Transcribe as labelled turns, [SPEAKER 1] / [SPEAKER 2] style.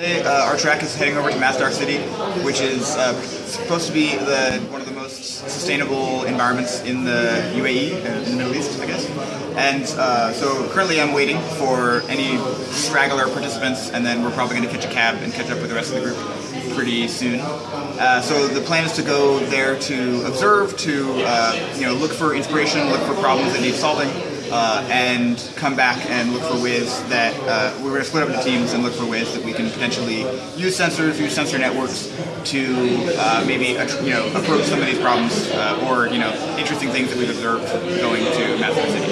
[SPEAKER 1] Uh, our track is heading over to Masdar City, which is uh, supposed to be the, one of the most sustainable environments in the UAE, uh, in the Middle East, I guess. And uh, so currently I'm waiting for any straggler participants, and then we're probably going to catch a cab and catch up with the rest of the group pretty soon. Uh, so the plan is to go there to observe, to uh, you know look for inspiration, look for problems that need solving, uh, and come back and look for ways that uh, we're going to split up into teams and look for ways that we can potentially use sensors, use sensor networks to uh, maybe you know approach some of these problems uh, or you know interesting things that we've observed going to Masdar City.